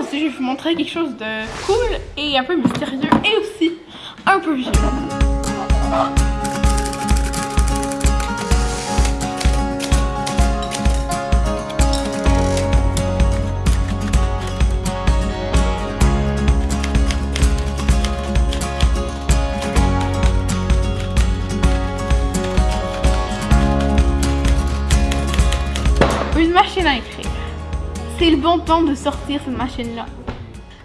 Je vais vous montrer quelque chose de cool et un peu mystérieux et aussi un peu vieux. Une machine à écrire. C'est le bon temps de sortir cette machine-là.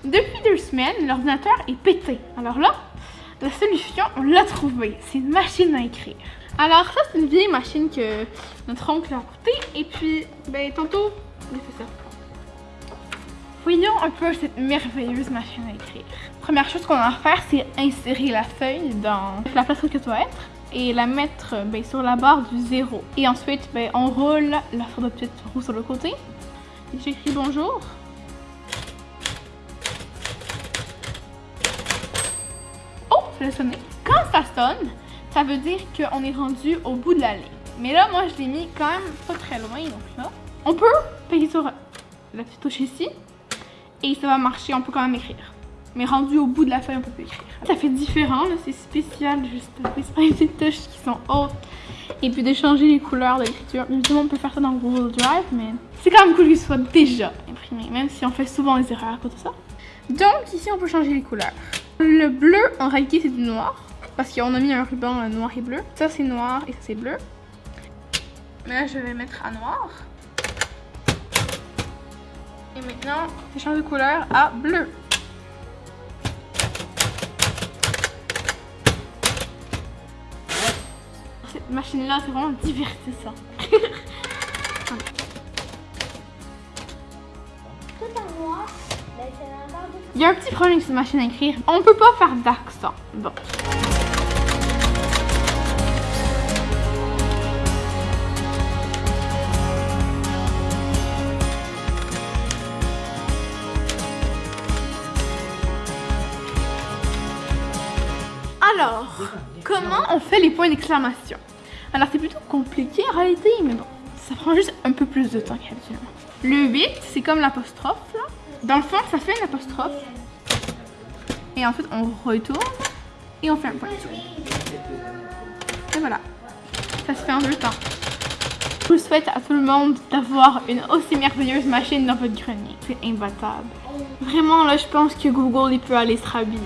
Depuis deux semaines, l'ordinateur est pété. Alors là, la solution, on l'a trouvée. C'est une machine à écrire. Alors ça, c'est une vieille machine que notre oncle a coûté. Et puis, ben tantôt, il fait ça. Voyons un peu cette merveilleuse machine à écrire. Première chose qu'on a à faire, c'est insérer la feuille dans la place où elle doit être et la mettre ben, sur la barre du zéro. Et ensuite, ben, on roule la sorte de petite roue sur le côté. J'écris bonjour. Oh, ça a sonné. Quand ça sonne, ça veut dire qu'on est rendu au bout de la ligne. Mais là, moi, je l'ai mis quand même pas très loin, donc là. On peut payer sur la petite touche ici et ça va marcher, on peut quand même écrire. Mais rendu au bout de la feuille, on peut écrire. Ça fait différent, c'est spécial, juste pas des touches qui sont hautes. Et puis de changer les couleurs de l'écriture. Évidemment, on peut faire ça dans Google Drive, mais c'est quand même cool qu'il soit déjà imprimé, même si on fait souvent des erreurs à cause de ça. Donc ici, on peut changer les couleurs. Le bleu, en réalité, c'est du noir, parce qu'on a mis un ruban noir et bleu. Ça, c'est noir et ça, c'est bleu. Mais là, je vais mettre à noir. Et maintenant, je change de couleur à bleu. Cette machine-là, c'est vraiment divertissant. Il y a un petit problème avec cette machine à écrire. On peut pas faire d'accent. Bon. Alors, comment on fait les points d'exclamation? Alors, c'est plutôt compliqué en réalité, mais bon, ça prend juste un peu plus de temps qu'habituellement. Le 8, c'est comme l'apostrophe, là. Dans le fond, ça fait une apostrophe. Et ensuite, on retourne et on fait un point. Et voilà. Ça se fait en deux temps. Je vous souhaite à tout le monde d'avoir une aussi merveilleuse machine dans votre grenier. C'est imbattable. Vraiment, là, je pense que Google, il peut aller se rhabiller.